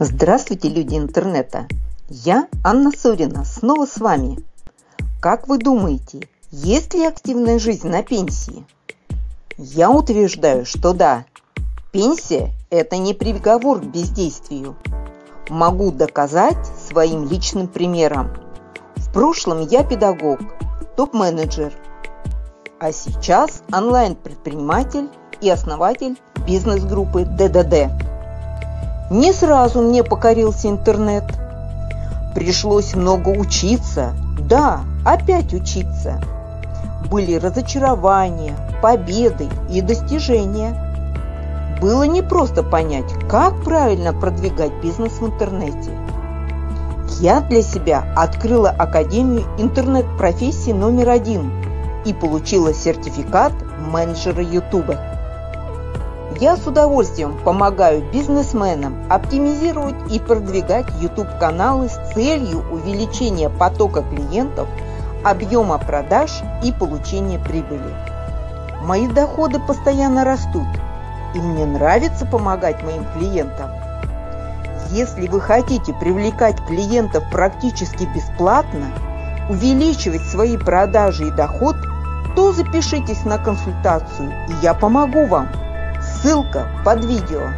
Здравствуйте, люди интернета! Я Анна Сорина, снова с вами. Как вы думаете, есть ли активная жизнь на пенсии? Я утверждаю, что да. Пенсия – это не приговор к бездействию. Могу доказать своим личным примером. В прошлом я педагог, топ-менеджер, а сейчас онлайн-предприниматель и основатель бизнес-группы ДДД. Не сразу мне покорился интернет. Пришлось много учиться. Да, опять учиться. Были разочарования, победы и достижения. Было непросто понять, как правильно продвигать бизнес в интернете. Я для себя открыла Академию интернет-профессии номер один и получила сертификат менеджера YouTube. Я с удовольствием помогаю бизнесменам оптимизировать и продвигать YouTube-каналы с целью увеличения потока клиентов, объема продаж и получения прибыли. Мои доходы постоянно растут, и мне нравится помогать моим клиентам. Если вы хотите привлекать клиентов практически бесплатно, увеличивать свои продажи и доход, то запишитесь на консультацию, и я помогу вам. Ссылка под видео.